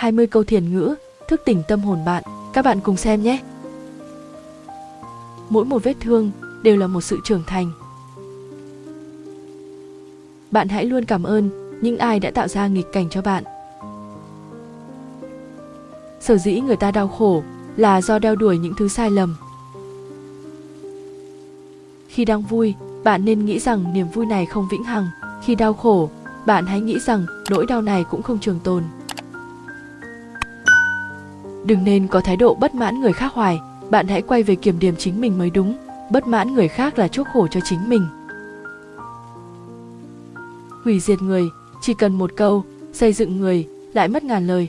20 câu thiền ngữ, thức tỉnh tâm hồn bạn. Các bạn cùng xem nhé. Mỗi một vết thương đều là một sự trưởng thành. Bạn hãy luôn cảm ơn những ai đã tạo ra nghịch cảnh cho bạn. Sở dĩ người ta đau khổ là do đeo đuổi những thứ sai lầm. Khi đang vui, bạn nên nghĩ rằng niềm vui này không vĩnh hằng. Khi đau khổ, bạn hãy nghĩ rằng nỗi đau này cũng không trường tồn. Đừng nên có thái độ bất mãn người khác hoài, bạn hãy quay về kiểm điểm chính mình mới đúng. Bất mãn người khác là chuốc khổ cho chính mình. Hủy diệt người, chỉ cần một câu, xây dựng người, lại mất ngàn lời.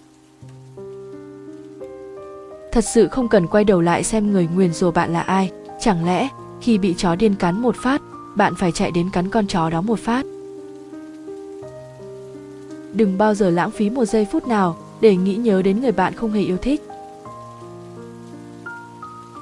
Thật sự không cần quay đầu lại xem người nguyền rủa bạn là ai, chẳng lẽ khi bị chó điên cắn một phát, bạn phải chạy đến cắn con chó đó một phát. Đừng bao giờ lãng phí một giây phút nào để nghĩ nhớ đến người bạn không hề yêu thích.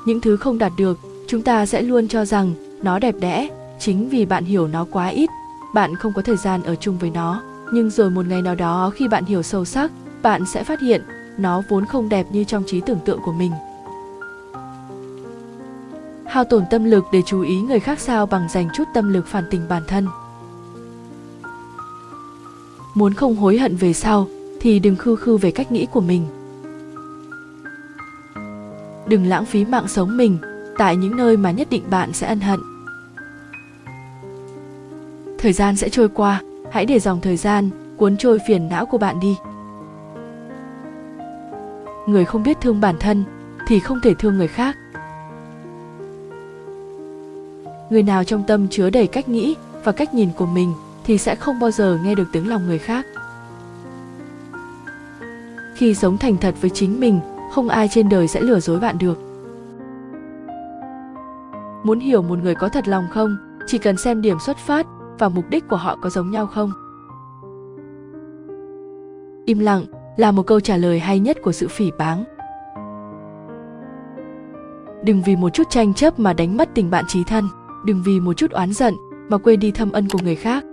Những thứ không đạt được, chúng ta sẽ luôn cho rằng nó đẹp đẽ, chính vì bạn hiểu nó quá ít, bạn không có thời gian ở chung với nó. Nhưng rồi một ngày nào đó khi bạn hiểu sâu sắc, bạn sẽ phát hiện nó vốn không đẹp như trong trí tưởng tượng của mình. Hao tổn tâm lực để chú ý người khác sao bằng dành chút tâm lực phản tình bản thân. Muốn không hối hận về sau thì đừng khư khư về cách nghĩ của mình. Đừng lãng phí mạng sống mình tại những nơi mà nhất định bạn sẽ ân hận. Thời gian sẽ trôi qua, hãy để dòng thời gian cuốn trôi phiền não của bạn đi. Người không biết thương bản thân thì không thể thương người khác. Người nào trong tâm chứa đầy cách nghĩ và cách nhìn của mình thì sẽ không bao giờ nghe được tiếng lòng người khác. Khi sống thành thật với chính mình, không ai trên đời sẽ lừa dối bạn được. Muốn hiểu một người có thật lòng không, chỉ cần xem điểm xuất phát và mục đích của họ có giống nhau không. Im lặng là một câu trả lời hay nhất của sự phỉ báng. Đừng vì một chút tranh chấp mà đánh mất tình bạn trí thân, đừng vì một chút oán giận mà quên đi thâm ân của người khác.